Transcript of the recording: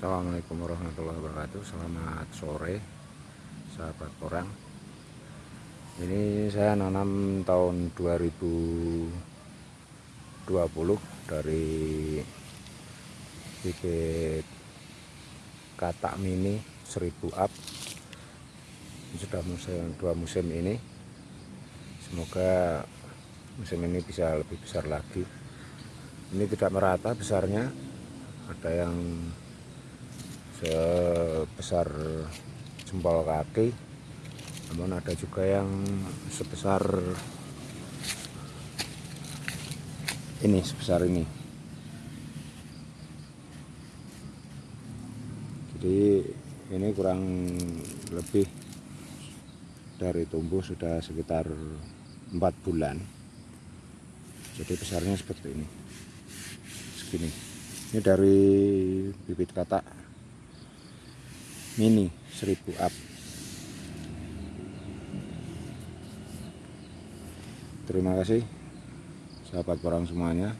Assalamualaikum warahmatullahi wabarakatuh. Selamat sore Sahabat orang. Ini saya nanam tahun 2020 Dari Bibit Katak mini 1000 up Sudah musim, dua musim ini. Semoga musim ini bisa lebih besar lagi. Ini tidak merata besarnya. Ada yang sebesar jempol kaki. Namun ada juga yang sebesar ini sebesar ini. Jadi ini kurang lebih dari tumbuh sudah sekitar empat bulan. Jadi besarnya seperti ini. Segini. Ini dari bibit katak mini 1000 up. Terima kasih sahabat orang semuanya